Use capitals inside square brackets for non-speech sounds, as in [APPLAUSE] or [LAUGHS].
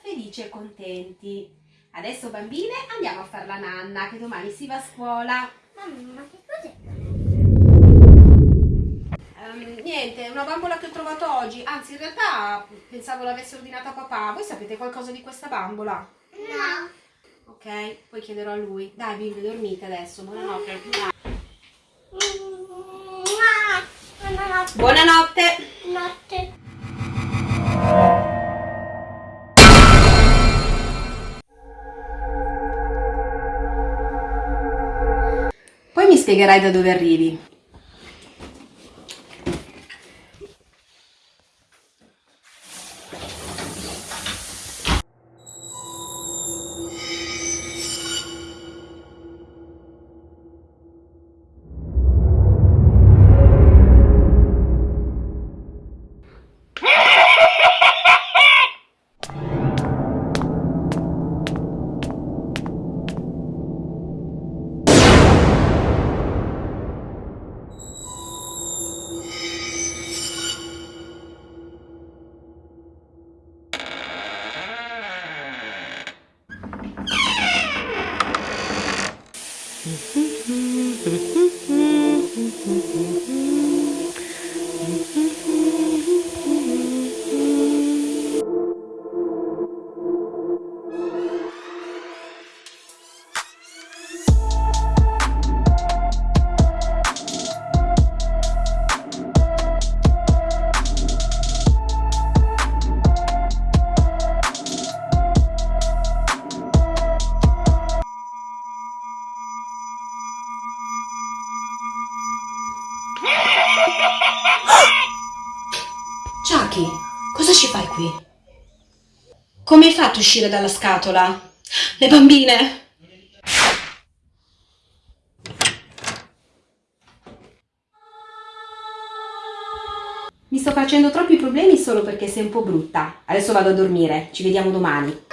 felici e contenti. Adesso bambine andiamo a fare la nanna che domani si va a scuola. Mamma, ma che cos'è? Ehm, niente, una bambola che ho trovato oggi. Anzi, in realtà pensavo l'avesse ordinata papà. Voi sapete qualcosa di questa bambola? No. Ok, poi chiederò a lui. Dai, bimbe, dormite adesso. Buonanotte. Buonanotte. Spiegherai da dove arrivi. Uhum. [LAUGHS] Chucky, cosa ci fai qui? Come hai fatto a uscire dalla scatola? Le bambine! Mi sto facendo troppi problemi solo perché sei un po' brutta. Adesso vado a dormire, ci vediamo domani.